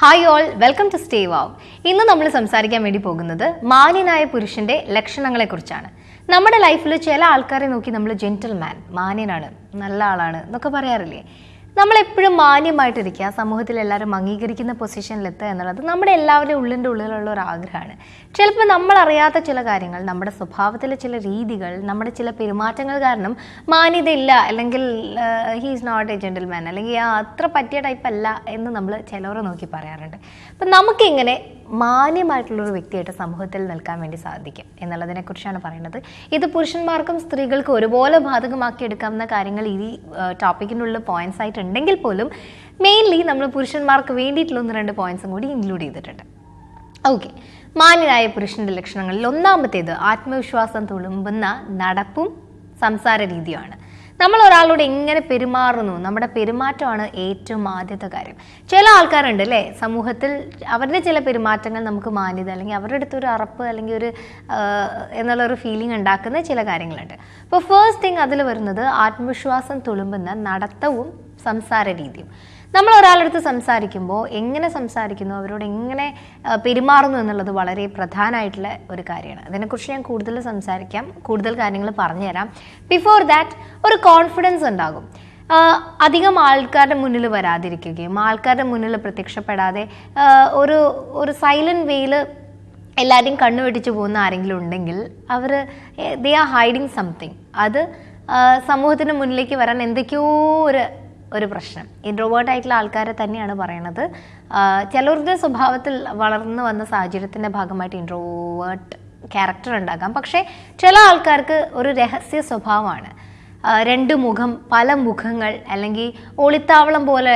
Hi all welcome to stay wow ഇന്ന് നമ്മൾ സംസാരിക്കാൻ വേണ്ടി പോകുന്നത് മാന്യനായ പുരുഷന്റെ ലക്ഷണങ്ങളെക്കുറിച്ചാണ്. നമ്മുടെ ലൈഫിൽ ചില ആൾക്കാരെ നോക്കി നമ്മൾ ജെന്റിൽമാൻ മാന്യനാണ് നല്ല ആളാണ് എന്നൊക്കെ പറയാറില്ലേ? നമ്മൾ എപ്പോഴും മാന്യമായിട്ടിരിക്കുക. സമൂഹത്തിൽ എല്ലാവരും അംഗീകരിക്കുന്ന പൊസിഷനിലെത്തുക എന്നുള്ളത് നമ്മുടെ എല്ലാവരുടെയും ഉള്ളിന്റെ ഉള്ളിലുള്ള ഒരു ആഗ്രഹമാണ്. ചിലപ്പോൾ നമ്മൾ അറിയാത്ത ചില കാര്യങ്ങൾ നമ്മുടെ സ്വഭാവത്തിലെ ചില രീതികൾ നമ്മുടെ ചില പെരുമാറ്റങ്ങൾ കാരണം മാന്യതയില്ല അല്ലെങ്കിൽ ഹീസ് നോട്ട് എ ജെന്റിൽമാൻ അല്ലെങ്കിൽ ആ അത്ര പറ്റിയ ടൈപ്പ് അല്ല എന്ന് നമ്മൾ ചിലവരെ നോക്കി പറയാറുണ്ട്. അപ്പം നമുക്കിങ്ങനെ മാന്യമായിട്ടുള്ളൊരു വ്യക്തിയായിട്ട് സമൂഹത്തിൽ നിൽക്കാൻ വേണ്ടി സാധിക്കും എന്നുള്ളതിനെക്കുറിച്ചാണ് പറയുന്നത്. ഇത് പുരുഷന്മാർക്കും സ്ത്രീകൾക്കും ഒരുപോലെ ബാധകമാക്കി എടുക്കാവുന്ന കാര്യങ്ങൾ ഈ ടോപ്പിക്കിനുള്ള പോയിന്റ്സ് ആയിട്ടുണ്ടെങ്കിൽ പോലും മെയിൻലി നമ്മൾ പുരുഷന്മാർക്ക് വേണ്ടിയിട്ടുള്ള ഒന്ന് രണ്ട് പോയിന്റ്സും കൂടി ഇൻക്ലൂഡ് ചെയ്തിട്ടുണ്ട്. ഓക്കെ മാന്യനായ പുരുഷന്റെ ലക്ഷണങ്ങളിൽ ഒന്നാമത്തേത് ആത്മവിശ്വാസം തുളുമ്പുന്ന നടപ്പും സംസാര രീതിയുമാണ് നമ്മൾ ഒരാളോട് എങ്ങനെ പെരുമാറുന്നു? നമ്മുടെ പെരുമാറ്റമാണ് ഏറ്റവും ആദ്യത്തെ കാര്യം. ചില ആൾക്കാരുണ്ട് അല്ലേ? സമൂഹത്തിൽ അവരുടെ ചില പെരുമാറ്റങ്ങൾ നമുക്ക് മാന്യത അല്ലെങ്കിൽ അവരുടെ അടുത്ത് ഒരു അറപ്പ് അല്ലെങ്കിൽ ഒരു എന്നുള്ളൊരു ഫീലിംഗ് ഉണ്ടാക്കുന്ന ചില കാര്യങ്ങളുണ്ട്. അപ്പോൾ ഫേസ്റ്റ് തിങ് അതിൽ വരുന്നത് ആത്മവിശ്വാസം തുളുമ്പുന്ന നടത്തവും സംസാര രീതിയും. നമ്മൾ ഒരാളടുത്ത് സംസാരിക്കുമ്പോൾ എങ്ങനെ സംസാരിക്കുന്നു അവരോട് എങ്ങനെ പെരുമാറുന്നു എന്നുള്ളത് വളരെ പ്രധാനമായിട്ടുള്ള ഒരു കാര്യമാണ്. അതിനെക്കുറിച്ച് ഞാൻ കൂടുതൽ സംസാരിക്കാം കൂടുതൽ കാര്യങ്ങൾ പറഞ്ഞുതരാം. ബിഫോർ ദാറ്റ് ഒരു കോൺഫിഡൻസ് ഉണ്ടാകും. അധികം ആൾക്കാരുടെ മുന്നിൽ വരാതിരിക്കുകയും ആൾക്കാരുടെ മുന്നിൽ പ്രത്യക്ഷപ്പെടാതെ ഒരു ഒരു സൈലന്റ് വേയിൽ എല്ലാവരെയും കണ്ണു വെട്ടിച്ച് പോകുന്ന ആരെങ്കിലും ഉണ്ടെങ്കിൽ അവർ ദേ ആർ ഹൈഡിങ് സംതിങ് അത് സമൂഹത്തിന് മുന്നിലേക്ക് വരാൻ എന്തൊക്കെയോ ഒരു ഒരു പ്രശ്നം. ഇൻട്രോവേർട്ട് ആയിട്ടുള്ള ആൾക്കാരെ തന്നെയാണ് പറയണത്. ചിലരുടെ സ്വഭാവത്തിൽ വളർന്നു വന്ന സാഹചര്യത്തിന്റെ ഭാഗമായിട്ട് ഇൻട്രോവേർട്ട് ക്യാരക്ടർ ഉണ്ടാകാം. പക്ഷേ ചില ആൾക്കാർക്ക് ഒരു രഹസ്യ സ്വഭാവമാണ്. രണ്ട് മുഖം പല മുഖങ്ങൾ അല്ലെങ്കിൽ ഒളിത്താവളം പോലെ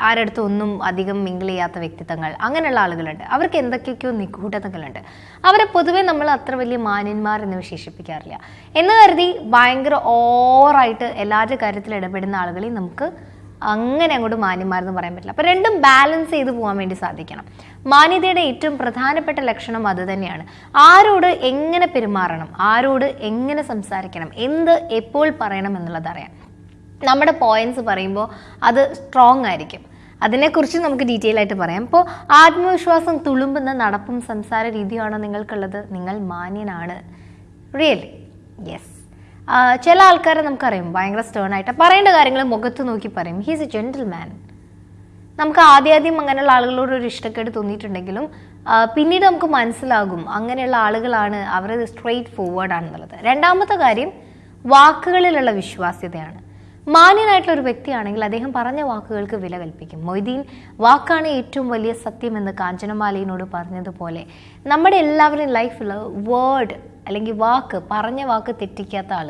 ആരടുത്തും ഒന്നും അധികം മിങ്കിൾ ചെയ്യാത്ത വ്യക്തിത്വങ്ങൾ അങ്ങനെയുള്ള ആളുകളുണ്ട്. അവർക്ക് എന്തൊക്കെയൊക്കെയോ നിഗൂഢതകളുണ്ട്. അവരെ പൊതുവേ നമ്മൾ അത്ര വലിയ മാന്യന്മാർ എന്ന് വിശേഷിപ്പിക്കാറില്ല. എന്ന് കരുതി ഭയങ്കര ഓവറായിട്ട് എല്ലാവരുടെ കാര്യത്തിൽ ഇടപെടുന്ന ആളുകളെ നമുക്ക് അങ്ങനെ അങ്ങോട്ട് മാന്യന്മാരെന്ന് പറയാൻ പറ്റില്ല. അപ്പോൾ രണ്ടും ബാലൻസ് ചെയ്ത് പോകാൻ വേണ്ടി സാധിക്കണം. മാന്യതയുടെ ഏറ്റവും പ്രധാനപ്പെട്ട ലക്ഷണം അതുതന്നെയാണ് ആരോട് എങ്ങനെ പെരുമാറണം? ആരോട് എങ്ങനെ സംസാരിക്കണം? എന്ത് എപ്പോൾ പറയണം എന്നുള്ളത് അറിയാം. നമ്മുടെ പോയിന്റ്സ് പറയുമ്പോൾ അത് സ്ട്രോങ് ആയിരിക്കും. അതിനെക്കുറിച്ച് നമുക്ക് ഡീറ്റെയിൽ ആയിട്ട് പറയാം. ഇപ്പോൾ ആത്മവിശ്വാസം തുളുമ്പുന്ന നടപ്പും സംസാര രീതിയാണോ നിങ്ങൾക്കുള്ളത്? നിങ്ങൾ മാന്യനാണ്. റിയലി യെസ് ചില ആൾക്കാരെ നമുക്കറിയാം. ഭയങ്കര സ്റ്റേൺ ആയിട്ട്. പറയേണ്ട കാര്യങ്ങൾ മുഖത്ത് നോക്കി പറയും. ഹീസ് എ ജെന്റിൽമാൻ നമുക്ക് ആദ്യാദ്യം അങ്ങനെയുള്ള ആളുകളോട് ഒരു ഇഷ്ടക്കേട് തോന്നിയിട്ടുണ്ടെങ്കിലും പിന്നീട് നമുക്ക് മനസ്സിലാകും അങ്ങനെയുള്ള ആളുകളാണ് അവർ സ്ട്രെയിറ്റ് ഫോർവേഡ് ആണെന്നുള്ളത്. രണ്ടാമത്തെ കാര്യം വാക്കുകളിലുള്ള വിശ്വാസ്യതയാണ്. മാന്യനായിട്ടുള്ള ഒരു വ്യക്തിയാണെങ്കിൽ അദ്ദേഹം പറഞ്ഞ വാക്കുകൾക്ക് വില കൽപ്പിക്കും. മൊയ്തീൻ വാക്കാണ് ഏറ്റവും വലിയ സത്യമെന്ന് കാഞ്ചനമാലയിനോട് പറഞ്ഞതുപോലെ നമ്മുടെ എല്ലാവരുടെയും ലൈഫിൽ വേർഡ് അല്ലെങ്കിൽ വാക്ക് പറഞ്ഞ വാക്ക് തെറ്റിക്കാത്ത ആൾ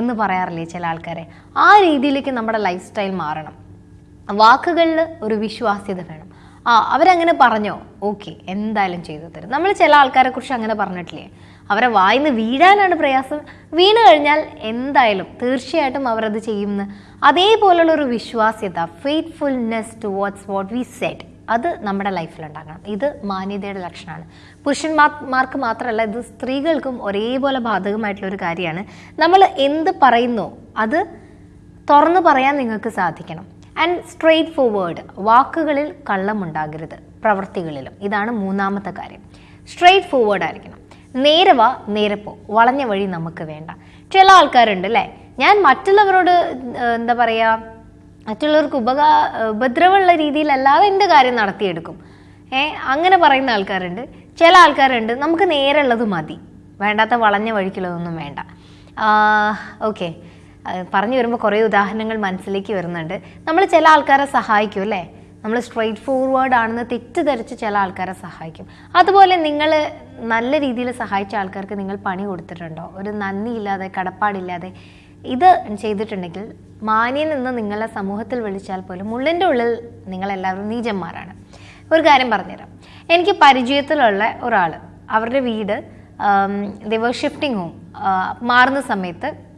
എന്ന് പറയാറില്ലേ ചില ആൾക്കാരെ? ആ രീതിയിലേക്ക് നമ്മുടെ ലൈഫ് സ്റ്റൈൽ മാറണം. വാക്കുകളിൽ ഒരു വിശ്വാസ്യത വേണം. ആ അവരങ്ങനെ പറഞ്ഞോ? ഓക്കെ എന്തായാലും ചെയ്തു തരും. നമ്മൾ ചില ആൾക്കാരെ കുറിച്ച് അങ്ങനെ പറഞ്ഞിട്ടില്ലേ? അവരെ വായിന്ന് വീഴാനാണ് പ്രയാസം. വീണ് കഴിഞ്ഞാൽ എന്തായാലും തീർച്ചയായിട്ടും അവരത് ചെയ്യുമെന്ന് അതേപോലുള്ള ഒരു വിശ്വാസ്യത faithfulness to what's what we set അത് നമ്മുടെ ലൈഫിൽ ഉണ്ടാകണം. ഇത് മാന്യതയുടെ ലക്ഷണമാണ്. പുരുഷന്മാർക്ക് മാത്രമല്ല ഇത് സ്ത്രീകൾക്കും ഒരേപോലെ ബാധകമായിട്ടുള്ള ഒരു കാര്യമാണ്. നമ്മൾ എന്ത് പറയുന്നു അത് തുറന്നു പറയാൻ നിങ്ങൾക്ക് സാധിക്കണം. ആൻഡ് സ്ട്രെയിറ്റ് ഫോർവേഡ് വാക്കുകളിൽ കള്ളമുണ്ടാകരുത് പ്രവൃത്തികളിലും ഇതാണ് മൂന്നാമത്തെ കാര്യം. സ്ട്രെയിറ്റ് ഫോർവേഡ് ആയിരിക്കണം. നേരെ വാ നേരെ പോ. വളഞ്ഞ വഴി നമുക്ക് വേണ്ട. ചില ആൾക്കാരുണ്ട് അല്ലേ? ഞാൻ മറ്റുള്ളവരോട് എന്താ പറയുക മറ്റുള്ളവർക്ക് ഉപകാ ഉപദ്രവമുള്ള രീതിയിലല്ലാതെ എന്റെ കാര്യം നടത്തിയെടുക്കും? ഏ അങ്ങനെ പറയുന്ന ആൾക്കാരുണ്ട്. ചില ആൾക്കാരുണ്ട് നമുക്ക് നേരെയുള്ളത് മതി. വേണ്ടാത്ത വളഞ്ഞ വഴിക്കുള്ളതൊന്നും വേണ്ട. ഓക്കെ. പറഞ്ഞു വരുമ്പോൾ കുറേ ഉദാഹരണങ്ങൾ മനസ്സിലേക്ക് വരുന്നുണ്ട്. നമ്മൾ ചില ആൾക്കാരെ സഹായിക്കും അല്ലേ? നമ്മൾ സ്ട്രെയിറ്റ് ഫോർവേഡ് ആണെന്ന് തെറ്റിദ്ധരിച്ച് ചില ആൾക്കാരെ സഹായിക്കും. അതുപോലെ നിങ്ങൾ നല്ല രീതിയിൽ സഹായിച്ച ആൾക്കാർക്ക് നിങ്ങൾ പണി കൊടുത്തിട്ടുണ്ടോ? ഒരു നന്ദിയില്ലാതെ കടപ്പാടില്ലാതെ ഇത് ചെയ്തിട്ടുണ്ടെങ്കിൽ മാന്യൻ നിന്ന് നിങ്ങളെ സമൂഹത്തിൽ വിളിച്ചാൽ പോലും ഉള്ളിന്റെ ഉള്ളിൽ നിങ്ങളെല്ലാവരും നീചന്മാരാണ്. ഒരു കാര്യം പറഞ്ഞുതരാം. എനിക്ക് പരിചയത്തിലുള്ള ഒരാൾ അവരുടെ വീട് ദിവ ഷിഫ്റ്റിംഗ് ഹോം മാറുന്ന സമയത്ത്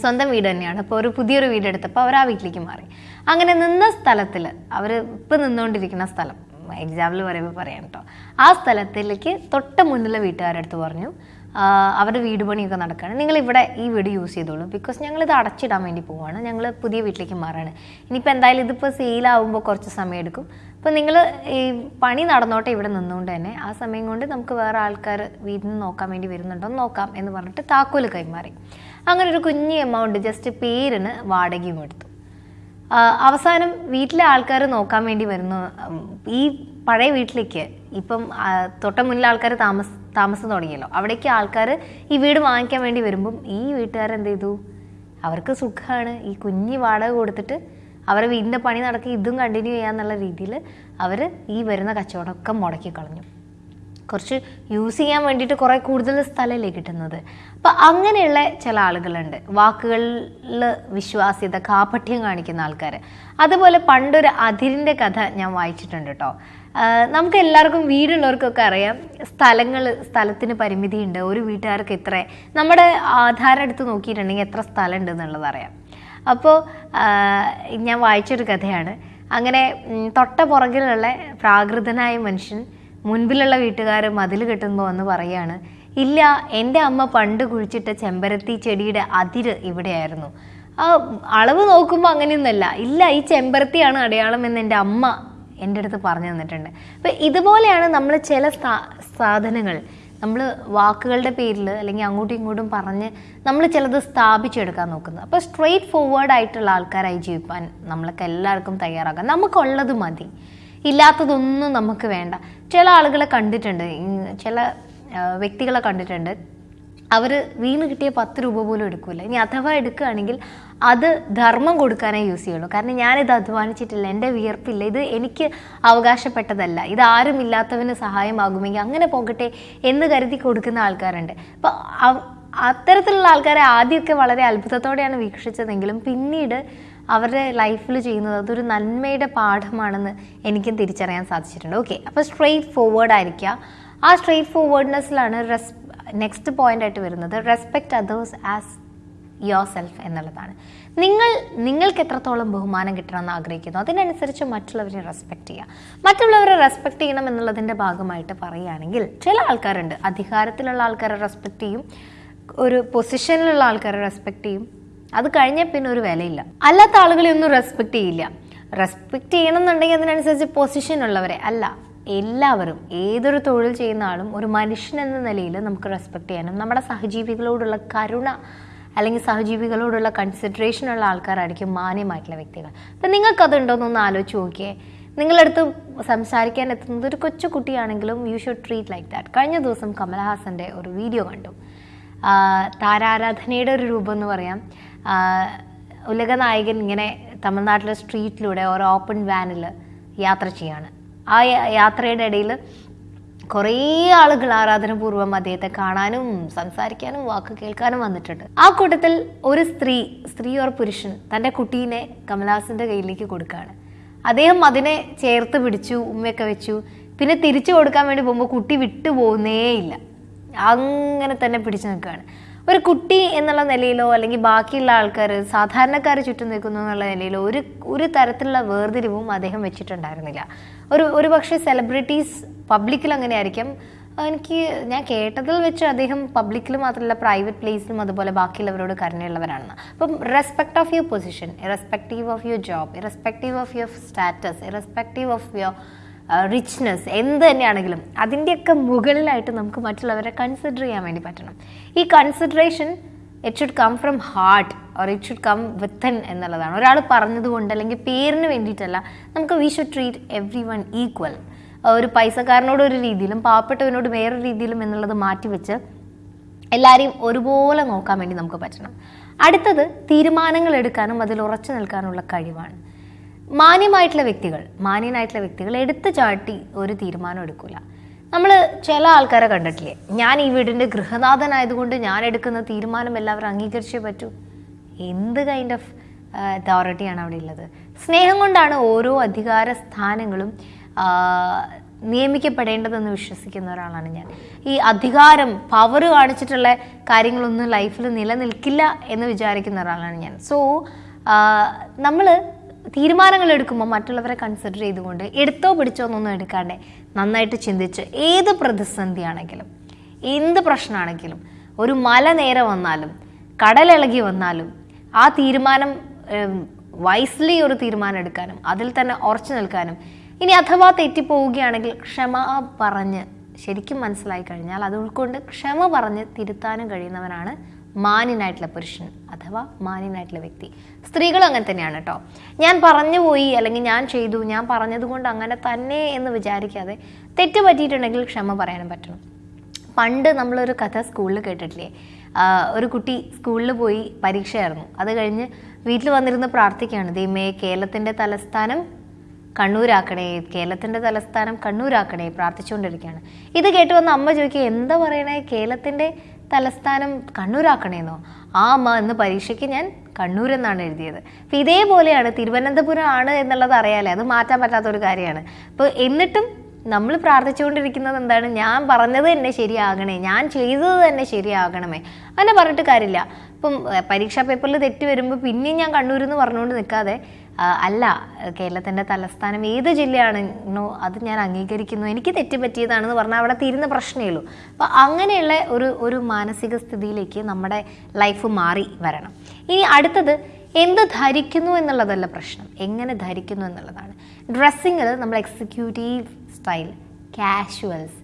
സ്വന്തം വീട് തന്നെയാണ്. അപ്പോൾ ഒരു പുതിയൊരു വീട് എടുത്തപ്പോൾ അവർ ആ വീട്ടിലേക്ക് മാറി. അങ്ങനെ നിന്ന സ്ഥലത്തിൽ അവർ ഇപ്പം നിന്നുകൊണ്ടിരിക്കുന്ന സ്ഥലം എക്സാമ്പിൾ പറയുമ്പോൾ പറയാം കേട്ടോ ആ സ്ഥലത്തിലേക്ക് തൊട്ട് മുന്നിലെ വീട്ടുകാരുടെ അടുത്ത് പറഞ്ഞു അവരുടെ വീട് പണിയൊക്കെ നടക്കുകയാണ് നിങ്ങൾ ഇവിടെ ഈ വീട് യൂസ് ചെയ്തോളൂ. ബിക്കോസ് ഇത് അടച്ചിടാൻ വേണ്ടി പോവുകയാണ് ഞങ്ങൾ പുതിയ വീട്ടിലേക്ക് മാറാണ്. ഇനിയിപ്പോൾ എന്തായാലും ഇതിപ്പോൾ സെയിലാവുമ്പോൾ കുറച്ച് സമയം എടുക്കും. അപ്പോൾ നിങ്ങൾ ഈ പണി നടന്നോട്ടെ ഇവിടെ നിന്നുകൊണ്ട് തന്നെ. ആ സമയം കൊണ്ട് നമുക്ക് വേറെ ആൾക്കാർ വീട്ടിൽ നിന്ന് നോക്കാൻ വേണ്ടി വരുന്നുണ്ടോ നോക്കാം എന്ന് പറഞ്ഞിട്ട് താക്കോൽ കൈമാറി. അങ്ങനെ ഒരു കുഞ്ഞു എമൗണ്ട് ജസ്റ്റ് പേരിന് വാടകയും കൊടുത്തു അവസാനം വീട്ടിലെ ആൾക്കാർ നോക്കാൻ വേണ്ടി വരുന്നു. ഈ പഴയ വീട്ടിലേക്ക് ഇപ്പം തൊട്ട മുന്നിൽ ആൾക്കാർ താമസ താമസം തുടങ്ങിയല്ലോ. അവിടേക്ക് ആൾക്കാർ ഈ വീട് വാങ്ങിക്കാൻ വേണ്ടി വരുമ്പം ഈ വീട്ടുകാരെന്ത് ചെയ്തു? അവർക്ക് സുഖമാണ് ഈ കുഞ്ഞി വാടക കൊടുത്തിട്ട് അവരെ വീടിന്റെ പണി നടക്കുക ഇതും കണ്ടിന്യൂ ചെയ്യാന്നുള്ള രീതിയിൽ അവർ ഈ വരുന്ന കച്ചവടമൊക്കെ മുടക്കി കളഞ്ഞു. കുറച്ച് യൂസ് ചെയ്യാൻ വേണ്ടിയിട്ട് കുറേ കൂടുതൽ സ്ഥലമല്ലേ കിട്ടുന്നത്. അപ്പം അങ്ങനെയുള്ള ചില ആളുകളുണ്ട്. വാക്കുകളിൽ വിശ്വാസ്യത കാപട്യം കാണിക്കുന്ന ആൾക്കാർ അതുപോലെ പണ്ടൊരു അതിരിന്റെ കഥ ഞാൻ വായിച്ചിട്ടുണ്ട് കേട്ടോ നമുക്ക് എല്ലാവർക്കും വീടുള്ളവർക്കൊക്കെ അറിയാം. സ്ഥലങ്ങൾ സ്ഥലത്തിന് പരിമിതിയുണ്ട്. ഒരു വീട്ടുകാർക്ക് ഇത്ര. നമ്മുടെ ആധാരം എടുത്ത് നോക്കിയിട്ടുണ്ടെങ്കിൽ എത്ര സ്ഥലം ഉണ്ട് എന്നുള്ളത് അറിയാം. അപ്പോൾ ഞാൻ വായിച്ചൊരു കഥയാണ്. അങ്ങനെ തൊട്ട പുറകിലുള്ള പ്രാകൃതനായ മനുഷ്യൻ മുൻപിലുള്ള വീട്ടുകാർ മതിൽ കെട്ടുമ്പോൾ വന്ന് പറയാണ്. ഇല്ല എന്റെ അമ്മ പണ്ട് കുഴിച്ചിട്ട ചെമ്പരത്തി ചെടിയുടെ അതിര് ഇവിടെയായിരുന്നു. ആ അളവ് നോക്കുമ്പോൾ അങ്ങനെയൊന്നുമല്ല. ഇല്ല ഈ ചെമ്പരത്തിയാണ് അടയാളം എന്ന് എന്റെ അമ്മ എന്റെ അടുത്ത് പറഞ്ഞു തന്നിട്ടുണ്ട്. അപ്പം ഇതുപോലെയാണ് നമ്മൾ ചില സാധനങ്ങൾ. നമ്മൾ വാക്കുകളുടെ പേരിൽ അല്ലെങ്കിൽ അങ്ങോട്ടും ഇങ്ങോട്ടും പറഞ്ഞ് നമ്മൾ ചിലത് സ്ഥാപിച്ചെടുക്കാൻ നോക്കുന്നത് അപ്പോൾ സ്ട്രെയിറ്റ് ഫോർവേഡ് ആയിട്ടുള്ള ആൾക്കാരായി ജീവിക്കാൻ നമ്മൾക്ക് എല്ലാവർക്കും തയ്യാറാക്കാം. നമുക്കുള്ളത് മതി. ഇല്ലാത്തതൊന്നും നമുക്ക് വേണ്ട. ചില ആളുകളെ കണ്ടിട്ടുണ്ട്. ചില വ്യക്തികളെ കണ്ടിട്ടുണ്ട്. അവർ വീണ് കിട്ടിയ പത്ത് രൂപ പോലും എടുക്കില്ല ഇനി അഥവാ എടുക്കുകയാണെങ്കിൽ അത് ധർമ്മം കൊടുക്കാനേ യൂസ് ചെയ്യുള്ളൂ. കാരണം ഞാനിത് അധ്വാനിച്ചിട്ടില്ല. എന്റെ വിയർപ്പില്ല. ഇത് എനിക്ക് അവകാശപ്പെട്ടതല്ല. ഇത് ആരും ഇല്ലാത്തവന് സഹായമാകുമെങ്കിൽ അങ്ങനെ പോകട്ടെ എന്ന് കരുതി കൊടുക്കുന്ന ആൾക്കാരുണ്ട്. അപ്പോൾ അത്തരത്തിലുള്ള ആൾക്കാരെ ആദ്യമൊക്കെ വളരെ അത്ഭുതത്തോടെയാണ് വീക്ഷിച്ചതെങ്കിലും പിന്നീട് അവരുടെ ലൈഫിൽ ചെയ്യുന്നത് അതൊരു നന്മയുടെ പാഠമാണെന്ന് എനിക്കും തിരിച്ചറിയാൻ സാധിച്ചിട്ടുണ്ട്. ഓക്കെ അപ്പോൾ സ്ട്രെയിറ്റ് ഫോർവേഡ് ആയിരിക്കുക. ആ സ്ട്രെയിറ്റ് ഫോർവേഡ്നെസ്സിലാണ് റെസ് നെക്സ്റ്റ് പോയിന്റ് ആയിട്ട് വരുന്നത്. Respect others as yourself എന്നുള്ളതാണ്. നിങ്ങൾ നിങ്ങൾക്ക് എത്രത്തോളം ബഹുമാനം കിട്ടണമെന്ന് ആഗ്രഹിക്കുന്നു അതിനനുസരിച്ച് മറ്റുള്ളവരെ റെസ്പെക്ട് ചെയ്യുക. മറ്റുള്ളവരെ റെസ്പെക്ട് ചെയ്യണം എന്നുള്ളതിന്റെ ഭാഗമായിട്ട് പറയുകയാണെങ്കിൽ ചില ആൾക്കാരുണ്ട് അധികാരത്തിലുള്ള ആൾക്കാരെ റെസ്പെക്റ്റ് ചെയ്യും ഒരു പൊസിഷനിലുള്ള ആൾക്കാരെ റെസ്പെക്റ്റ് ചെയ്യും അത് കഴിഞ്ഞാൽ പിന്നെ ഒരു വിലയില്ല. അല്ലാത്ത ആളുകളെ ഒന്നും റെസ്പെക്ട് ചെയ്യില്ല. റെസ്പെക്ട് ചെയ്യണം എന്നുണ്ടെങ്കിൽ അതിനനുസരിച്ച് പൊസിഷൻ ഉള്ളവരെ അല്ല എല്ലാവരും ഏതൊരു തൊഴിൽ ചെയ്യുന്ന ആളും ഒരു മനുഷ്യൻ എന്ന നിലയിൽ നമുക്ക് റെസ്പെക്ട് ചെയ്യാനും നമ്മുടെ സഹജീവികളോടുള്ള കരുണ അല്ലെങ്കിൽ സഹജീവികളോടുള്ള കൺസിഡറേഷൻ ഉള്ള ആൾക്കാരായിരിക്കും മാന്യമായിട്ടുള്ള വ്യക്തികൾ. അപ്പം നിങ്ങൾക്കതുണ്ടോയെന്നൊന്ന് ആലോചിച്ച് നോക്കിയേ. നിങ്ങളടുത്ത് സംസാരിക്കാൻ എത്തുന്നത് ഒരു കൊച്ചു കുട്ടിയാണെങ്കിലും you should treat like that കഴിഞ്ഞ ദിവസം കമൽഹാസന്റെ ഒരു വീഡിയോ കണ്ടു. താരാരാധനയുടെ ഒരു രൂപം എന്ന് പറയാം. ആ, ഉലകനായകൻ ഇങ്ങനെ തമിഴ്നാട്ടിലെ സ്ട്രീറ്റിലൂടെ ഒരു ഓപ്പൺ വാനിൽ യാത്ര ചെയ്യാണ്. ആ യാത്രയുടെ ഇടയിൽ കുറേ ആളുകൾ ആരാധനപൂർവം അദ്ദേഹത്തെ കാണാനും സംസാരിക്കാനും വാക്ക് കേൾക്കാനും വന്നിട്ടുണ്ട്. ആ കൂട്ടത്തിൽ ഒരു സ്ത്രീ സ്ത്രീ ഓർ പുരുഷൻ തന്റെ കുട്ടീനെ കമലഹാസന്റെ കയ്യിലേക്ക് കൊടുക്കുകയാണ്. അദ്ദേഹം അതിനെ ചേർത്ത് പിടിച്ചു ഉമ്മയൊക്കെ വെച്ചു. പിന്നെ തിരിച്ചു കൊടുക്കാൻ വേണ്ടി പോകുമ്പോൾ കുട്ടി വിട്ടു പോകുന്നേയില്ല അങ്ങനെ തന്നെ പിടിച്ചു നിൽക്കുകയാണ്. ഒരു കുട്ടി എന്നുള്ള നിലയിലോ അല്ലെങ്കിൽ ബാക്കിയുള്ള ആൾക്കാർ സാധാരണക്കാർ ചുറ്റും നിൽക്കുന്നു എന്നുള്ള നിലയിലോ ഒരു ഒരു തരത്തിലുള്ള വേർതിരിവും അദ്ദേഹം വെച്ചിട്ടുണ്ടായിരുന്നില്ല. ഒരു ഒരു പക്ഷേ സെലിബ്രിറ്റീസ് പബ്ലിക്കിൽ അങ്ങനെ ആയിരിക്കും എനിക്ക് ഞാൻ കേട്ടതിൽ വെച്ച് അദ്ദേഹം പബ്ലിക്കിൽ മാത്രമല്ല പ്രൈവറ്റ് പ്ലേസിലും അതുപോലെ ബാക്കിയുള്ളവരോട് കരുണയുള്ളവരാണെന്ന്. അപ്പം respect of your position irrespective of your job irrespective of your status irrespective of your richness എന്ത് തന്നെയാണെങ്കിലും അതിന്റെയൊക്കെ മുകളിലായിട്ട് നമുക്ക് മറ്റുള്ളവരെ കൺസിഡർ ചെയ്യാൻ വേണ്ടി പറ്റണം. ഈ consideration it should come from heart or it should come within എന്നുള്ളതാണ്. ഒരാൾ പറഞ്ഞതുകൊണ്ട് അല്ലെങ്കിൽ പേരിന് വേണ്ടിയിട്ടല്ല നമുക്ക് we should treat everyone equal ഒരു പൈസക്കാരനോട് ഒരു രീതിയിലും പാവപ്പെട്ടവനോട് വേറൊരു രീതിയിലും എന്നുള്ളത് മാറ്റിവെച്ച് എല്ലാവരെയും ഒരുപോലെ നോക്കാൻ വേണ്ടി നമുക്ക് പറ്റണം. അടുത്തത് തീരുമാനങ്ങൾ എടുക്കാനും അതിൽ ഉറച്ചു നിൽക്കാനുള്ള കഴിവാണ്. മാന്യമായിട്ടുള്ള വ്യക്തികൾ മാന്യനായിട്ടുള്ള വ്യക്തികൾ എടുത്തു ചാട്ടി ഒരു തീരുമാനം എടുക്കില്ല നമ്മൾ ചില ആൾക്കാരെ കണ്ടിട്ടില്ലേ? ഞാൻ ഈ വീടിന്റെ ഗൃഹനാഥനായതുകൊണ്ട് ഞാൻ എടുക്കുന്ന തീരുമാനം എല്ലാവരും അംഗീകരിച്ചേ പറ്റൂ. എന്ത് കൈൻഡ് ഓഫ് അതോറിറ്റിയാണ് അവിടെ ഉള്ളത്? സ്നേഹം കൊണ്ടാണ് ഓരോ അധികാര സ്ഥാനങ്ങളും നിയമിക്കപ്പെടേണ്ടതെന്ന് വിശ്വസിക്കുന്ന ഒരാളാണ് ഞാൻ. ഈ അധികാരം പവർ കാണിച്ചിട്ടുള്ള കാര്യങ്ങളൊന്നും ലൈഫിൽ നിലനിൽക്കില്ല എന്ന് വിചാരിക്കുന്ന ഒരാളാണ് ഞാൻ. സോ നമ്മൾ തീരുമാനങ്ങൾ എടുക്കുമ്പോൾ മറ്റുള്ളവരെ കൺസിഡർ ചെയ്തുകൊണ്ട് എടുത്തോ പിടിച്ചോ എന്നൊന്നും എടുക്കാണ്ട് നന്നായിട്ട് ചിന്തിച്ച് ഏത് പ്രതിസന്ധിയാണെങ്കിലും എന്ത് പ്രശ്നമാണെങ്കിലും ഒരു മല നേരെ വന്നാലും കടലിളകി വന്നാലും ആ തീരുമാനം വൈസ്ലി ഒരു തീരുമാനം എടുക്കാനും അതിൽ തന്നെ ഉറച്ചു നിൽക്കാനും ഇനി അഥവാ തെറ്റിപ്പോവുകയാണെങ്കിൽ ക്ഷമ പറഞ്ഞ് ശരിക്കും മനസ്സിലായി കഴിഞ്ഞാൽ അത് ഉൾക്കൊണ്ട് ക്ഷമ പറഞ്ഞ് തിരുത്താനും കഴിയുന്നവനാണ് മാന്യനായിട്ടുള്ള പുരുഷൻ അഥവാ മാന്യനായിട്ടുള്ള വ്യക്തി. സ്ത്രീകളും അങ്ങനെ തന്നെയാണ് കേട്ടോ ഞാൻ പറഞ്ഞു പോയി അല്ലെങ്കിൽ ഞാൻ ചെയ്തു ഞാൻ പറഞ്ഞതുകൊണ്ട് അങ്ങനെ തന്നെ എന്ന് വിചാരിക്കാതെ തെറ്റ് പറ്റിയിട്ടുണ്ടെങ്കിൽ ക്ഷമ പറയാനും പറ്റണം. പണ്ട് നമ്മളൊരു കഥ സ്കൂളിൽ കേട്ടിട്ടില്ലേ? ഒരു കുട്ടി സ്കൂളിൽ പോയി പരീക്ഷയായിരുന്നു. അത് കഴിഞ്ഞ് വീട്ടിൽ വന്നിരുന്ന് പ്രാർത്ഥിക്കുകയാണ്. ദൈവമേ കേരളത്തിന്റെ തലസ്ഥാനം കണ്ണൂരാക്കണേ കേരളത്തിന്റെ തലസ്ഥാനം കണ്ണൂരാക്കണേ പ്രാർത്ഥിച്ചുകൊണ്ടിരിക്കുകയാണ്. ഇത് കേട്ട് വന്ന അമ്മ ചോദിക്കുക എന്താ പറയണേ? കേരളത്തിന്റെ തലസ്ഥാനം കണ്ണൂരാക്കണേന്നോ? ആ അമ്മ എന്ന് പരീക്ഷയ്ക്ക് ഞാൻ കണ്ണൂർ എന്നാണ് എഴുതിയത്. അപ്പം ഇതേപോലെയാണ് തിരുവനന്തപുരം ആണ് എന്നുള്ളത് അറിയാലേ? അത് മാറ്റാൻ പറ്റാത്ത ഒരു കാര്യമാണ്. അപ്പോൾ എന്നിട്ടും നമ്മൾ പ്രാർത്ഥിച്ചുകൊണ്ടിരിക്കുന്നത് എന്താണ്? ഞാൻ പറഞ്ഞത് തന്നെ ശരിയാകണേ. ഞാൻ ചെയ്തത് തന്നെ ശരിയാകണമേ. അങ്ങനെ പറഞ്ഞിട്ട് കാര്യമില്ല. ഇപ്പം പരീക്ഷാ പേപ്പറിൽ തെറ്റ് വരുമ്പോൾ പിന്നെയും ഞാൻ കണ്ണൂർ എന്ന് പറഞ്ഞുകൊണ്ട് നിൽക്കാതെ അല്ല കേരളത്തിന്റെ തലസ്ഥാനം ഏത് ജില്ലയാണെന്നോ അത് ഞാൻ അംഗീകരിക്കുന്നു. എനിക്ക് തെറ്റ് പറ്റിയതാണെന്ന് പറഞ്ഞാൽ അവിടെ തീരുന്ന പ്രശ്നമേ ഉള്ളൂ. അപ്പോൾ അങ്ങനെയുള്ള ഒരു ഒരു മാനസിക സ്ഥിതിയിലേക്ക് നമ്മുടെ ലൈഫ് മാറി വരണം. ഇനി അടുത്തത് എന്ത് ധരിക്കുന്നു എന്നുള്ളതല്ല പ്രശ്നം. എങ്ങനെ ധരിക്കുന്നു എന്നുള്ളതാണ്. ഡ്രസ്സിങ്ങിൽ നമ്മൾ എക്സിക്യൂട്ടീവ് സ്റ്റൈൽ കാഷ്വൽസ്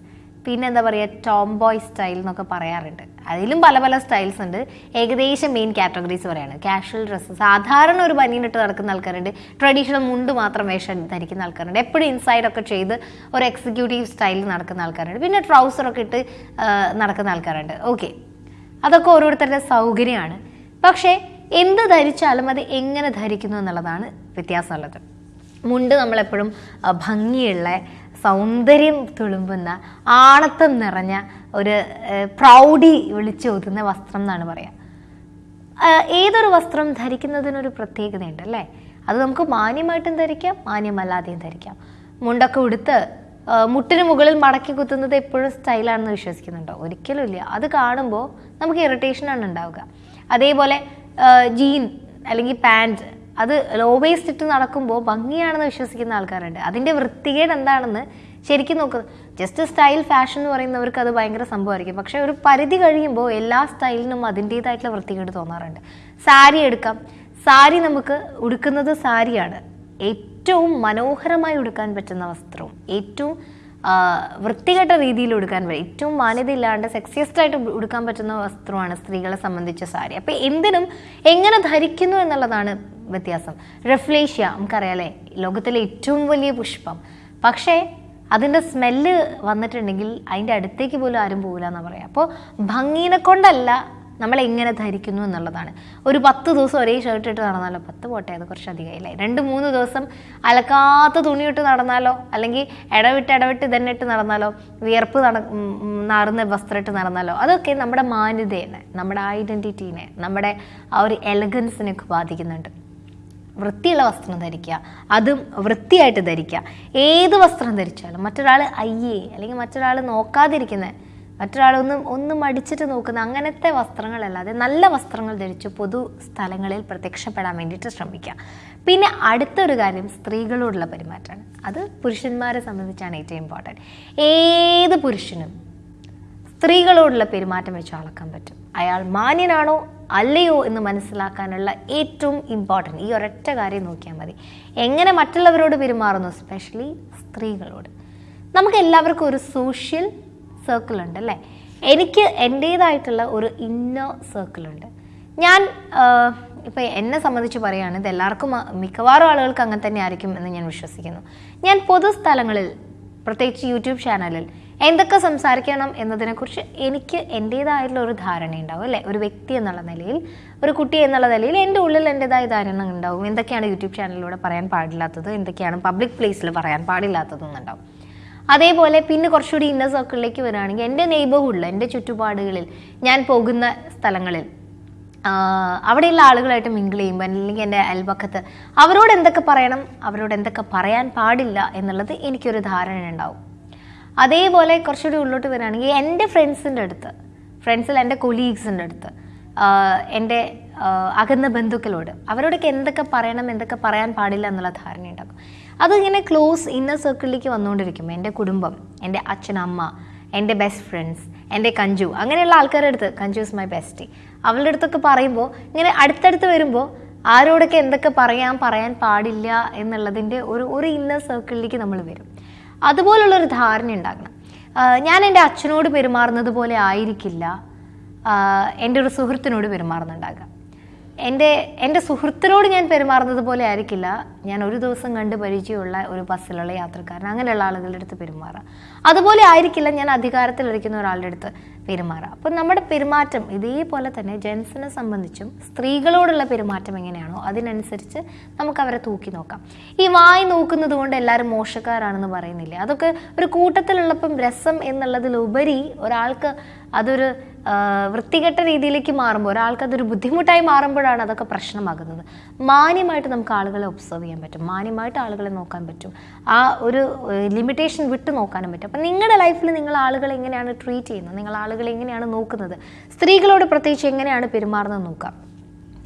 പിന്നെ എന്താ പറയുക ടോം ബോയ് സ്റ്റൈൽ എന്നൊക്കെ പറയാറുണ്ട്. അതിലും പല പല സ്റ്റൈൽസ് ഉണ്ട്. ഏകദേശം മെയിൻ കാറ്റഗറീസ് പറയാണ് കാഷ്വൽ ഡ്രസ്സ് സാധാരണ ഒരു ബനിയനിട്ട് നടക്കുന്ന ആൾക്കാരുണ്ട്. ട്രഡീഷണൽ മുണ്ട് മാത്രം വേഷം ധരിക്കുന്ന ആൾക്കാരുണ്ട്. എപ്പോഴും ഇൻസൈഡ് ഒക്കെ ചെയ്ത് ഒരു എക്സിക്യൂട്ടീവ് സ്റ്റൈലിൽ നടക്കുന്ന ആൾക്കാരുണ്ട്. പിന്നെ ട്രൗസറൊക്കെ ഇട്ട് നടക്കുന്ന ആൾക്കാരുണ്ട്. ഓക്കെ അതൊക്കെ ഓരോരുത്തരുടെ സൗകര്യമാണ്. പക്ഷേ എന്ത് ധരിച്ചാലും അത് എങ്ങനെ ധരിക്കുന്നു എന്നുള്ളതാണ് വ്യത്യാസമുള്ളത്. മുണ്ട് നമ്മളെപ്പോഴും ഭംഗിയുള്ള സൗന്ദര്യം തുളുമ്പുന്ന ആണത്തം നിറഞ്ഞ ഒരു പ്രൗഢി വിളിച്ചോതുന്ന വസ്ത്രം എന്നാണ് പറയുക ഏതൊരു വസ്ത്രം ധരിക്കുന്നതിനൊരു പ്രത്യേകതയുണ്ട് അല്ലേ? അത് നമുക്ക് മാന്യമായിട്ടും ധരിക്കാം മാന്യമല്ലാതെയും ധരിക്കാം. മുണ്ടൊക്കെ ഉടുത്ത് മുട്ടിന് മുകളിൽ മടക്കി കുത്തുന്നത് എപ്പോഴും സ്റ്റൈലാണെന്ന് വിശ്വസിക്കുന്നുണ്ടോ? ഒരിക്കലും ഇല്ല. അത് കാണുമ്പോൾ നമുക്ക് ഇറിറ്റേഷനാണ് ഉണ്ടാവുക. അതേപോലെ ജീൻ അല്ലെങ്കിൽ പാന്റ് അത് ലോ വേസ്റ്റ് ഇട്ട് നടക്കുമ്പോൾ ഭംഗിയാണെന്ന് വിശ്വസിക്കുന്ന ആൾക്കാരുണ്ട്. അതിന്റെ വൃത്തികേട് എന്താണെന്ന് ശരിക്കും നോക്കുന്നത് ജസ്റ്റ് സ്റ്റൈൽ ഫാഷൻ എന്ന് പറയുന്നവർക്ക് അത് ഭയങ്കര സംഭവമായിരിക്കും. പക്ഷേ ഒരു പരിധി കഴിയുമ്പോൾ എല്ലാ സ്റ്റൈലിനും അതിന്റേതായിട്ടുള്ള വൃത്തികേട് തോന്നാറുണ്ട്. സാരി എടുക്കാം. സാരി നമുക്ക് ഉടുക്കുന്നത് സാരിയാണ്. ഏറ്റവും മനോഹരമായി ഉടുക്കാൻ പറ്റുന്ന വസ്ത്രവും ഏറ്റവും വൃത്തികെട്ട രീതിയിൽ ഉടുക്കാൻ പറ്റും ഏറ്റവും മാന്യതയില്ലാണ്ട് സെക്സിയസ്റ്റ് ആയിട്ട് ഉടുക്കാൻ പറ്റുന്ന വസ്ത്രമാണ് സ്ത്രീകളെ സംബന്ധിച്ച സാരി. അപ്പം എന്തിനും എങ്ങനെ ധരിക്കുന്നു എന്നുള്ളതാണ് വ്യത്യാസം. റെഫ്ലേഷ്യ നമുക്കറിയാലേ ലോകത്തിലെ ഏറ്റവും വലിയ പുഷ്പം. പക്ഷേ അതിന്റെ സ്മെല്ല് വന്നിട്ടുണ്ടെങ്കിൽ അതിന്റെ അടുത്തേക്ക് പോലും ആരും പോകില്ല എന്ന് പറയാം. അപ്പോൾ ഭംഗീനെ കൊണ്ടല്ല നമ്മൾ എങ്ങനെ ധരിക്കുന്നു എന്നുള്ളതാണ്. ഒരു പത്ത് ദിവസം ഒരേ ഷർട്ട് ഇട്ട് നടന്നാലോ? പത്ത് പോട്ടെ അത് കുറച്ച് അധികമായില്ലേ? രണ്ട് മൂന്ന് ദിവസം അലക്കാത്ത തുണി ഇട്ട് നടന്നാലോ? അല്ലെങ്കിൽ ഇടവിട്ട് ഇടവിട്ട് ഇതന്നെ ഇട്ട് നടന്നാലോ? വിയർപ്പ് നട നാറുന്ന വസ്ത്രം ഇട്ട് നടന്നാലോ? അതൊക്കെ നമ്മുടെ മാന്യതേനെ നമ്മുടെ ഐഡന്റിറ്റീനെ നമ്മുടെ ആ ഒരു എലഗൻസിനെയൊക്കെ ബാധിക്കുന്നുണ്ട്. വൃത്തിയുള്ള വസ്ത്രം ധരിക്കുക. അതും വൃത്തിയായിട്ട് ധരിക്കുക. ഏത് വസ്ത്രം ധരിച്ചാലും മറ്റൊരാൾ അയ്യേ അല്ലെങ്കിൽ മറ്റൊരാൾ നോക്കാതിരിക്കുന്ന മറ്റൊരാളൊന്നും ഒന്ന് മടിച്ചിട്ട് നോക്കുന്ന അങ്ങനത്തെ വസ്ത്രങ്ങളല്ലാതെ നല്ല വസ്ത്രങ്ങൾ ധരിച്ച് പൊതു സ്ഥലങ്ങളിൽ പ്രത്യക്ഷപ്പെടാൻ വേണ്ടിയിട്ട് ശ്രമിക്കുക. പിന്നെ അടുത്തൊരു കാര്യം സ്ത്രീകളോടുള്ള പെരുമാറ്റമാണ്. അത് പുരുഷന്മാരെ സംബന്ധിച്ചാണ് ഏറ്റവും ഇമ്പോർട്ടന്റ് ഏത് പുരുഷനും സ്ത്രീകളോടുള്ള പെരുമാറ്റം വെച്ച് അളക്കാൻ പറ്റും. അയാൾ മാന്യനാണോ? അല്ലയോ എന്ന് മനസ്സിലാക്കാനുള്ള ഏറ്റവും ഇമ്പോർട്ടന്റ് ഈ ഒരൊറ്റ കാര്യം നോക്കിയാൽ മതി. എങ്ങനെ മറ്റുള്ളവരോട് പെരുമാറുന്നു? സ്പെഷ്യലി സ്ത്രീകളോട്. നമുക്ക് എല്ലാവർക്കും ഒരു സോഷ്യൽ സർക്കിൾ ഉണ്ട് അല്ലേ? എനിക്ക് എന്റേതായിട്ടുള്ള ഒരു ഇന്നർ സർക്കിളുണ്ട് ഞാൻ ഇപ്പം എന്നെ സംബന്ധിച്ച് പറയുകയാണ് ഇത് എല്ലാവർക്കും മിക്കവാറും ആളുകൾക്ക് അങ്ങനെ തന്നെ ആയിരിക്കും എന്ന് ഞാൻ വിശ്വസിക്കുന്നു. ഞാൻ പൊതുസ്ഥലങ്ങളിൽ പ്രത്യേകിച്ച് യൂട്യൂബ് ചാനലിൽ എന്തൊക്കെ സംസാരിക്കണം എന്നതിനെക്കുറിച്ച് എനിക്ക് എന്റേതായിട്ടുള്ള ഒരു ധാരണ ഉണ്ടാവും അല്ലേ? ഒരു വ്യക്തി എന്നുള്ള നിലയിൽ ഒരു കുട്ടി എന്നുള്ള നിലയിൽ എന്റെ ഉള്ളിൽ എന്റെതായ ധാരണ ഉണ്ടാവും. എന്തൊക്കെയാണ് യൂട്യൂബ് ചാനലിലൂടെ പറയാൻ പാടില്ലാത്തത്? എന്തൊക്കെയാണ് പബ്ലിക് പ്ലേസിൽ പറയാൻ പാടില്ലാത്തതെന്നുണ്ടാവും അതേപോലെ പിന്നെ കുറച്ചുകൂടി ഇന്നർ സർക്കിളിലേക്ക് വരികയാണെങ്കിൽ എന്റെ നെയ്ബർഹുഡിൽ എന്റെ ചുറ്റുപാടുകളിൽ ഞാൻ പോകുന്ന സ്ഥലങ്ങളിൽ അവിടെയുള്ള ആളുകളായിട്ട് മിങ്കിൾ ചെയ്യുമ്പോൾ അല്ലെങ്കിൽ എന്റെ അയൽപക്കത്ത് അവരോട് എന്തൊക്കെ പറയണം അവരോട് എന്തൊക്കെ പറയാൻ പാടില്ല എന്നുള്ളത് എനിക്കൊരു ധാരണ ഉണ്ടാവും അതേപോലെ കുറച്ചുകൂടി ഉള്ളോട്ട് വരികയാണെങ്കിൽ എന്റെ ഫ്രണ്ട്സിന്റെ അടുത്ത് ഫ്രണ്ട്സിൽ എന്റെ കൊലീഗ്സിന്റെ അടുത്ത് എന്റെ അകന്ന ബന്ധുക്കളോട് അവരോടൊക്കെ എന്തൊക്കെ പറയണം എന്തൊക്കെ പറയാൻ പാടില്ല എന്നുള്ള ധാരണ ഉണ്ടാക്കും. അതിങ്ങനെ ക്ലോസ് ഇന്നർ സർക്കിളിലേക്ക് വന്നുകൊണ്ടിരിക്കും എന്റെ കുടുംബം എന്റെ അച്ഛൻ അമ്മ എന്റെ ബെസ്റ്റ് ഫ്രണ്ട്സ് എന്റെ കഞ്ചു അങ്ങനെയുള്ള ആൾക്കാരുടെ അടുത്ത് കഞ്ചു ഇസ് മൈ ബെസ്റ്റി അവളുടെ അടുത്തൊക്കെ പറയുമ്പോൾ ഇങ്ങനെ അടുത്തടുത്ത് വരുമ്പോൾ ആരോടൊക്കെ എന്തൊക്കെ പറയാൻ പറയാൻ പാടില്ല എന്നുള്ളതിന്റെ ഒരു ഒരു ഇന്നർ സർക്കിളിലേക്ക് നമ്മൾ വരും. അതുപോലുള്ളൊരു ധാരണ ഉണ്ടാകണം. ഞാൻ എന്റെ അച്ഛനോട് പെരുമാറുന്നത് പോലെ ആയിരിക്കില്ല. എന്റെ ഒരു സുഹൃത്തിനോട് പെരുമാറുന്നുണ്ടാകുക എന്റെ എന്റെ സുഹൃത്തിനോട് ഞാൻ പെരുമാറുന്നത് പോലെ ആയിരിക്കില്ല. ഞാൻ ഒരു ദിവസം കണ്ട് പരിചയമുള്ള ഒരു ബസ്സിലുള്ള യാത്രക്കാരൻ. അങ്ങനെയുള്ള ആളുകളുടെ അടുത്ത് പെരുമാറുക അതുപോലെ ആയിരിക്കില്ല ഞാൻ അധികാരത്തിലിരിക്കുന്ന ഒരാളുടെ അടുത്ത് പെരുമാറുക അപ്പം നമ്മുടെ പെരുമാറ്റം ഇതേപോലെ തന്നെ ജെൻസിനെ സംബന്ധിച്ചും സ്ത്രീകളോടുള്ള പെരുമാറ്റം എങ്ങനെയാണോ അതിനനുസരിച്ച് നമുക്ക് അവരെ തൂക്കി നോക്കാം. ഈ വായി നോക്കുന്നത് കൊണ്ട് എല്ലാവരും മോശക്കാരാണെന്ന് പറയുന്നില്ല? അതൊക്കെ ഒരു കൂട്ടത്തിലുള്ളപ്പം രസം എന്നുള്ളതിലുപരി ഒരാൾക്ക് അതൊരു വൃത്തികെട്ട രീതിയിലേക്ക് മാറുമ്പോൾ ഒരാൾക്ക് അതൊരു ബുദ്ധിമുട്ടായി മാറുമ്പോഴാണ് അതൊക്കെ പ്രശ്നമാകുന്നത്. മാന്യമായിട്ട് നമുക്ക് ആളുകളെ ഒബ്സർവ് ചെയ്യാൻ പറ്റും. മാന്യമായിട്ട് ആളുകളെ നോക്കാൻ പറ്റും. ആ ഒരു ലിമിറ്റേഷൻ വിട്ട് നോക്കാനും പറ്റും. അപ്പം നിങ്ങളുടെ ലൈഫിൽ നിങ്ങൾ ആളുകളെ എങ്ങനെയാണ് ട്രീറ്റ് ചെയ്യുന്നത്? നിങ്ങൾ ആളുകളെ എങ്ങനെയാണ് നോക്കുന്നത്? സ്ത്രീകളോട് പ്രത്യേകിച്ച് എങ്ങനെയാണ് പെരുമാറുന്നത് നോക്കാം.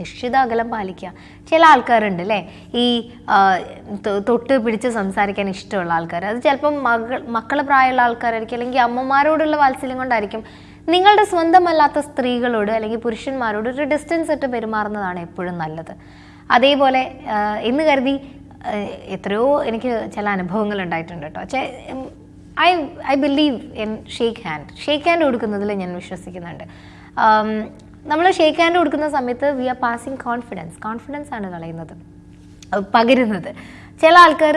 നിശ്ചിത അകലം പാലിക്കുക. ചില ആൾക്കാരുണ്ട് അല്ലേ ഈ തൊട്ട് പിടിച്ച് സംസാരിക്കാൻ ഇഷ്ടമുള്ള ആൾക്കാർ അത് ചിലപ്പം മകൾ മക്കളെ പ്രായമുള്ള ആൾക്കാരായിരിക്കും. അല്ലെങ്കിൽ അമ്മമാരോടുള്ള വാത്സല്യം കൊണ്ടായിരിക്കും നിങ്ങളുടെ സ്വന്തമല്ലാത്ത സ്ത്രീകളോട് അല്ലെങ്കിൽ പുരുഷന്മാരോട് ഒരു ഡിസ്റ്റൻസ് ഇട്ട് പെരുമാറുന്നതാണ് എപ്പോഴും നല്ലത്. അതേപോലെ എന്ന് കരുതി എത്രയോ എനിക്ക് ചില അനുഭവങ്ങൾ ഉണ്ടായിട്ടുണ്ട് കേട്ടോ. I I believe in shake hand shake hand കൊടുക്കുന്നതിൽ ഞാൻ വിശ്വസിക്കുന്നുണ്ട്. നമ്മൾ ഷേക്ക് ഹാൻഡ് കൊടുക്കുന്ന സമയത്ത് we are passing confidence confidence ആണ് കളയുന്നത്. പകരുന്നത്. ചില ആൾക്കാർ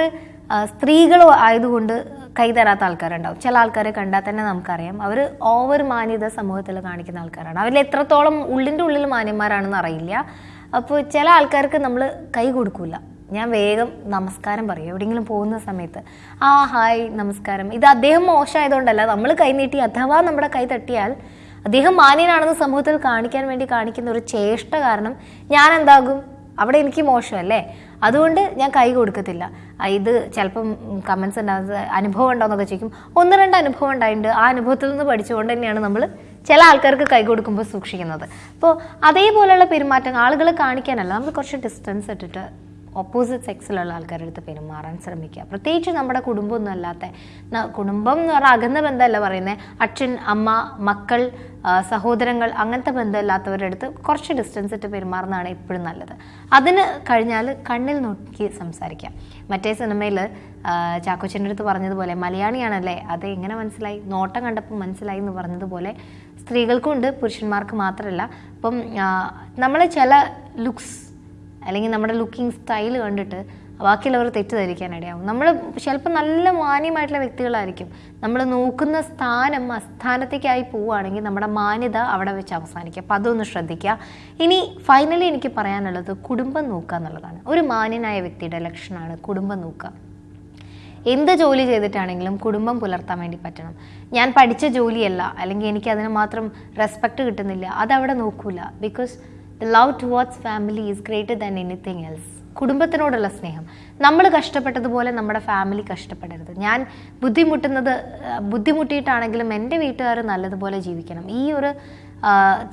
സ്ത്രീകൾ ആയതുകൊണ്ട് കൈ തരാത്ത ആൾക്കാരുണ്ടാവും. ചില ആൾക്കാരെ കണ്ടാൽ തന്നെ നമുക്കറിയാം. അവർ ഓവർ മാന്യത സമൂഹത്തിൽ കാണിക്കുന്ന ആൾക്കാരാണ്. അവരിൽ എത്രത്തോളം ഉള്ളിന്റെ ഉള്ളിൽ മാന്യന്മാരാണെന്ന് അറിയില്ല. അപ്പോൾ ചില ആൾക്കാർക്ക് നമ്മൾ കൈ കൊടുക്കില്ല ഞാൻ വേഗം നമസ്കാരം പറയും. എവിടെയെങ്കിലും പോകുന്ന സമയത്ത് ആ ഹായ് നമസ്കാരം. ഇത് അദ്ദേഹം മോശമായതുകൊണ്ടല്ല. നമ്മൾ കൈ നീട്ടി അഥവാ നമ്മുടെ കൈ തട്ടിയാൽ അദ്ദേഹം മാന്യനാണെന്ന് സമൂഹത്തിൽ കാണിക്കാൻ വേണ്ടി കാണിക്കുന്ന ഒരു ചേഷ്ട കാരണം ഞാൻ എന്താകും അവിടെ എനിക്ക് മോശമല്ലേ? അതുകൊണ്ട് ഞാൻ കൈ കൊടുക്കത്തില്ല. ഇത് ചിലപ്പം കമൻസ് ഉണ്ടാകുന്നത് അനുഭവം ഉണ്ടോയെന്നൊക്കെ ചോദിക്കും. ഒന്ന് രണ്ട് അനുഭവം ഉണ്ടായിട്ടുണ്ട്. ആ അനുഭവത്തിൽ നിന്ന് പഠിച്ചുകൊണ്ട് തന്നെയാണ് നമ്മൾ ചില ആൾക്കാർക്ക് കൈ കൊടുക്കുമ്പോൾ സൂക്ഷിക്കുന്നത്. അപ്പോൾ അതേപോലെയുള്ള പെരുമാറ്റം ആളുകളെ കാണിക്കാനല്ല നമ്മൾ കുറച്ച് ഡിസ്റ്റൻസ് ഇട്ടിട്ട് ഓപ്പോസിറ്റ് സെക്സിലുള്ള ആൾക്കാരുടെ അടുത്ത് പെരുമാറാൻ ശ്രമിക്കുക. പ്രത്യേകിച്ച് നമ്മുടെ കുടുംബമൊന്നും അല്ലാത്ത കുടുംബം എന്ന് പറഞ്ഞാൽ അകന്ന ബന്ധമല്ല പറയുന്നത് അച്ഛൻ അമ്മ മക്കൾ സഹോദരങ്ങൾ അങ്ങനത്തെ ബന്ധമില്ലാത്തവരുടെ അടുത്ത് കുറച്ച് ഡിസ്റ്റൻസ് ഇട്ട് പെരുമാറുന്നതാണ് എപ്പോഴും നല്ലത്. അതിന് കഴിഞ്ഞാൽ കണ്ണിൽ നോക്കി സംസാരിക്കാം മറ്റേ സിനിമയിൽ ചാക്കോച്ചന്റെ അടുത്ത് പറഞ്ഞതുപോലെ മലയാളിയാണല്ലേ? അത് എങ്ങനെ മനസ്സിലായി? നോട്ടം കണ്ടപ്പോൾ മനസ്സിലായി എന്ന് പറഞ്ഞതുപോലെ സ്ത്രീകൾക്കുണ്ട് പുരുഷന്മാർക്ക് മാത്രമല്ല. അപ്പം നമ്മൾ ചില ലുക്സ് അല്ലെങ്കിൽ നമ്മുടെ ലുക്കിംഗ് സ്റ്റൈൽ കണ്ടിട്ട് ബാക്കിയുള്ളവർ തെറ്റിദ്ധരിക്കാൻ ഇടയാവും. നമ്മൾ ചിലപ്പോൾ നല്ല മാന്യമായിട്ടുള്ള വ്യക്തികളായിരിക്കും. നമ്മൾ നോക്കുന്ന സ്ഥാനം അസ്ഥാനത്തേക്കായി പോവുകയാണെങ്കിൽ നമ്മുടെ മാന്യത അവിടെ വെച്ച് അവസാനിക്കുക അപ്പോൾ അതൊന്ന് ശ്രദ്ധിക്കുക. ഇനി ഫൈനലി എനിക്ക് പറയാനുള്ളത് കുടുംബം നോക്കുക എന്നുള്ളതാണ്. ഒരു മാന്യനായ വ്യക്തിയുടെ ലക്ഷണമാണ് കുടുംബം നോക്കുക. എന്ത് ജോലി ചെയ്തിട്ടാണെങ്കിലും കുടുംബം പുലർത്താൻ വേണ്ടി പറ്റണം. ഞാൻ പഠിച്ച ജോലിയല്ല. അല്ലെങ്കിൽ എനിക്ക് അതിന് മാത്രം റെസ്പെക്റ്റ് കിട്ടുന്നില്ല. അതവിടെ നോക്കൂല. Because the love towards family is greater than anything else കുടുംബത്തിനോടുള്ള സ്നേഹം. നമ്മൾ കഷ്ടപ്പെട്ടതുപോലെ നമ്മുടെ ഫാമിലി കഷ്ടപ്പെടരുത്. ഞാൻ ബുദ്ധിമുട്ടുന്നത് ബുദ്ധിമുട്ടിയിട്ടാണെങ്കിലും എന്റെ വീട്ടുകാർ നല്ലതുപോലെ ജീവിക്കണം. ഈ ഒരു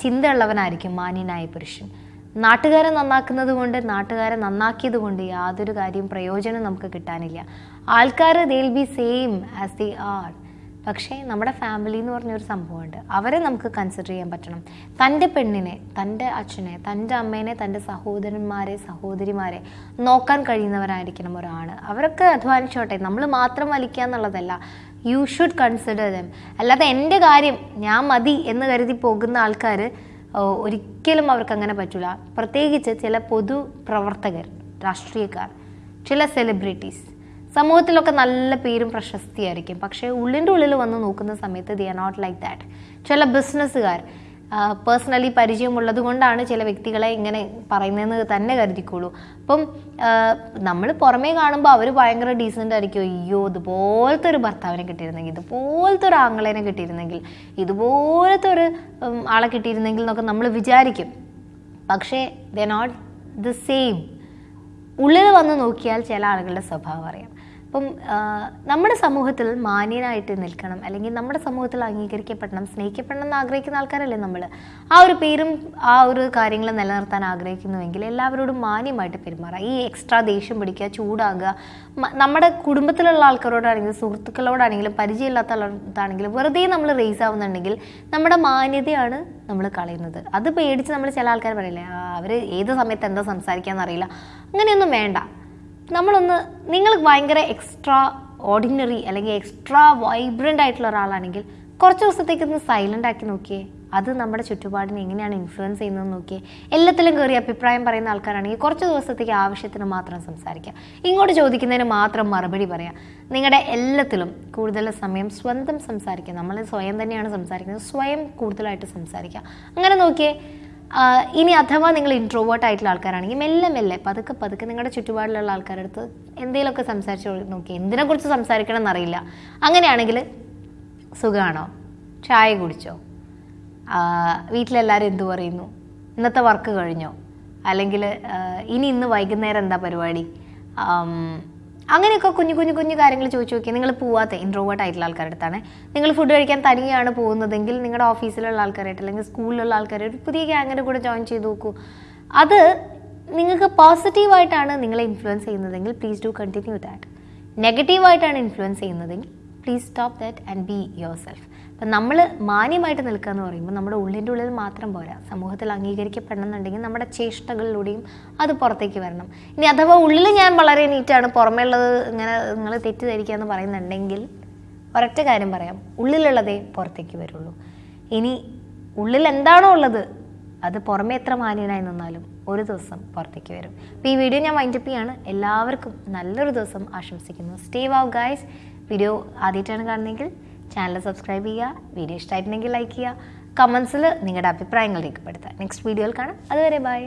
ചിന്തയുള്ളവനായിരിക്കും മാന്യനായ പുരുഷൻ. നാട്ടുകാരെ നന്നാക്കുന്നത് കൊണ്ട് നാട്ടുകാരെ നന്നാക്കിയത് കൊണ്ട് യാതൊരു കാര്യം പ്രയോജനം നമുക്ക് കിട്ടാനില്ല. ആൾക്കാർ they'll be same as they are പക്ഷേ നമ്മുടെ ഫാമിലി എന്ന് പറഞ്ഞൊരു സംഭവമുണ്ട്. അവരെ നമുക്ക് കൺസിഡർ ചെയ്യാൻ പറ്റണം. തന്റെ പെണ്ണിനെ തന്റെ അച്ഛനെ തന്റെ അമ്മേനെ തന്റെ സഹോദരന്മാരെ സഹോദരിമാരെ നോക്കാൻ കഴിയുന്നവരായിരിക്കണം ഒരാൾ അവരൊക്കെ അധ്വാനിച്ചോട്ടെ. നമ്മൾ മാത്രം വലിക്കുക എന്നുള്ളതല്ല. യു ഷുഡ് കൺസിഡർ ദം അല്ലാതെ എന്റെ കാര്യം ഞാൻ മതി എന്ന് കരുതി പോകുന്ന ആൾക്കാർ ഒരിക്കലും അവർക്ക് അങ്ങനെ പറ്റില്ല പ്രത്യേകിച്ച് ചില പൊതു പ്രവർത്തകർ രാഷ്ട്രീയക്കാർ ചില സെലിബ്രിറ്റീസ് സമൂഹത്തിലൊക്കെ നല്ല പേരും പ്രശസ്തിയായിരിക്കും. പക്ഷേ ഉള്ളിന്റെ ഉള്ളിൽ വന്ന് നോക്കുന്ന സമയത്ത് they are not like that ചില ബിസിനസ്സുകാർ പേഴ്സണലി പരിചയമുള്ളത് കൊണ്ടാണ് ചില വ്യക്തികളെ ഇങ്ങനെ പറയുന്നതെന്ന് തന്നെ കരുതിക്കോളൂ. അപ്പം നമ്മൾ പുറമേ കാണുമ്പോൾ അവർ ഭയങ്കര ഡീസന്റ് ആയിരിക്കും. അയ്യോ ഇതുപോലത്തെ ഒരു ഭർത്താവിനെ കിട്ടിയിരുന്നെങ്കിൽ ഇതുപോലത്തെ ഒരു ആങ്ങളേനെ കിട്ടിയിരുന്നെങ്കിൽ ഇതുപോലത്തെ ഒരു ആളെ കിട്ടിയിരുന്നെങ്കിൽ എന്നൊക്കെ നമ്മൾ വിചാരിക്കും. പക്ഷേ ദ നോട്ട് ദ സെയിം ഉള്ളിൽ വന്ന് നോക്കിയാൽ ചില ആളുകളുടെ സ്വഭാവം അറിയാം. അപ്പം നമ്മുടെ സമൂഹത്തിൽ മാന്യനായിട്ട് നിൽക്കണം അല്ലെങ്കിൽ നമ്മുടെ സമൂഹത്തിൽ അംഗീകരിക്കപ്പെടണം സ്നേഹിക്കപ്പെടണം എന്ന് ആഗ്രഹിക്കുന്ന ആൾക്കാരല്ലേ നമ്മൾ ആ ഒരു പേരും ആ ഒരു കാര്യങ്ങൾ നിലനിർത്താൻ ആഗ്രഹിക്കുന്നുവെങ്കിൽ എല്ലാവരോടും മാന്യമായിട്ട് പെരുമാറാം ഈ എക്സ്ട്രാ ദേഷ്യം പിടിക്കുക ചൂടാകുക നമ്മുടെ കുടുംബത്തിലുള്ള ആൾക്കാരോടാണെങ്കിലും സുഹൃത്തുക്കളോടാണെങ്കിലും പരിചയമില്ലാത്ത ആളോടാണെങ്കിലും വെറുതെ നമ്മൾ റേസ് ആവുന്നുണ്ടെങ്കിൽ നമ്മുടെ മാന്യതയാണ് നമ്മൾ കളയുന്നത്. അത് പേടിച്ച് നമ്മൾ ചില ആൾക്കാർ പറയില്ലേ അവർ ഏത് സമയത്ത് എന്താ സംസാരിക്കുക അറിയില്ല. അങ്ങനെയൊന്നും വേണ്ട. നമ്മളൊന്ന് നിങ്ങൾ ഭയങ്കര എക്സ്ട്രാ ഓർഡിനറി അല്ലെങ്കിൽ എക്സ്ട്രാ വൈബ്രന്റ് ആയിട്ടുള്ള ഒരാളാണെങ്കിൽ കുറച്ച് ദിവസത്തേക്ക് ഒന്ന് സൈലന്റ് ആക്കി നോക്കിയേ. അത് നമ്മുടെ ചുറ്റുപാടിനെ എങ്ങനെയാണ് ഇൻഫ്ലുവൻസ് ചെയ്യുന്നതെന്ന് നോക്കിയേ. എല്ലാത്തിലും കയറി അഭിപ്രായം പറയുന്ന ആൾക്കാരാണെങ്കിൽ കുറച്ച് ദിവസത്തേക്ക് ആവശ്യത്തിന് മാത്രം സംസാരിക്കാം. ഇങ്ങോട്ട് ചോദിക്കുന്നതിന് മാത്രം മറുപടി പറയാം. നിങ്ങളുടെ എല്ലാത്തിലും കൂടുതൽ സമയം സ്വന്തം സംസാരിക്കുക. നമ്മൾ സ്വയം തന്നെയാണ് സംസാരിക്കുന്നത്. സ്വയം കൂടുതലായിട്ട് സംസാരിക്കുക. അങ്ങനെ നോക്കിയേ ഇനി അഥവാ നിങ്ങൾ ഇൻട്രോവേർട്ട് ആയിട്ടുള്ള ആൾക്കാരാണെങ്കിൽ മെല്ലെ മെല്ലെ പതുക്കെ പതുക്കെ നിങ്ങളുടെ ചുറ്റുപാടിലുള്ള ആൾക്കാരുടെ അടുത്ത് എന്തെങ്കിലുമൊക്കെ സംസാരിച്ച് നോക്കി എന്തിനെക്കുറിച്ച് സംസാരിക്കണം എന്നറിയില്ല അങ്ങനെയാണെങ്കിൽ സുഖമാണോ? ചായ കുടിച്ചോ? വീട്ടിലെല്ലാവരും എന്തു പറയുന്നു? ഇന്നത്തെ വർക്ക് കഴിഞ്ഞോ? അല്ലെങ്കിൽ ഇനി ഇന്ന് വൈകുന്നേരം എന്താ പരിപാടി? അങ്ങനെയൊക്കെ കുഞ്ഞു കുഞ്ഞു കുഞ്ഞു കാര്യങ്ങൾ ചോദിച്ചു നോക്കിയാൽ നിങ്ങൾ പോവാത്ത ഇൻട്രോവേർട്ട് ആയിട്ടുള്ള ആൾക്കാരുടെ അടുത്താണ് നിങ്ങൾ ഫുഡ് കഴിക്കാൻ തനിയാണ് പോകുന്നതെങ്കിൽ നിങ്ങളുടെ ഓഫീസിലുള്ള ആൾക്കാരായിട്ട് അല്ലെങ്കിൽ സ്കൂളിലുള്ള ആൾക്കാരായിട്ട് ഒരു പുതിയ ഗ്യാങ്ങിന്റെ കൂടെ ജോയിൻ ചെയ്ത് നോക്കൂ. അത് നിങ്ങൾക്ക് പോസിറ്റീവായിട്ടാണ് നിങ്ങളെ ഇൻഫ്ലുവൻസ് ചെയ്യുന്നതെങ്കിൽ പ്ലീസ് ഡു കണ്ടിന്യൂ ദാറ്റ് നെഗറ്റീവായിട്ടാണ് ഇൻഫ്ലുവൻസ് ചെയ്യുന്നതെങ്കിൽ please stop that and be yourself അപ്പം നമ്മൾ മാന്യമായിട്ട് നിൽക്കുക എന്ന് പറയുമ്പോൾ നമ്മുടെ ഉള്ളിന്റെ ഉള്ളിൽ മാത്രം പോരാ. സമൂഹത്തിൽ അംഗീകരിക്കപ്പെടണം എന്നുണ്ടെങ്കിൽ നമ്മുടെ ചേഷ്ടകളിലൂടെയും അത് പുറത്തേക്ക് വരണം. ഇനി അഥവാ ഉള്ളിൽ ഞാൻ വളരെ നീറ്റാണ് പുറമേ ഉള്ളത് ഇങ്ങനെ നിങ്ങൾ തെറ്റിദ്ധരിക്കുക എന്ന് പറയുന്നുണ്ടെങ്കിൽ ഒരൊറ്റ കാര്യം പറയാം. ഉള്ളിലുള്ളതേ പുറത്തേക്ക് വരുള്ളൂ. ഇനി ഉള്ളിൽ എന്താണോ ഉള്ളത് അത് പുറമേ എത്ര മാന്യനായി നിന്നാലും ഒരു ദിവസം പുറത്തേക്ക് വരും. അപ്പോൾ ഈ വീഡിയോ ഞാൻ വൈൻഡപ്പ് ചെയ്യാണ്. എല്ലാവർക്കും നല്ലൊരു ദിവസം ആശംസിക്കുന്നു. സ്റ്റേ വാവ് ഗായ്സ് വീഡിയോ ആദ്യമായിട്ടാണ് കാണുന്നതെങ്കിൽ ചാനൽ സബ്സ്ക്രൈബ് ചെയ്യുക വീഡിയോ ഇഷ്ടമായിട്ടുണ്ടെങ്കിൽ ലൈക്ക് ചെയ്യുക കമൻസിൽ നിങ്ങളുടെ അഭിപ്രായങ്ങൾ രേഖപ്പെടുത്തുക. നെക്സ്റ്റ് വീഡിയോയിൽ കാണാം. അതുവരെ ബൈ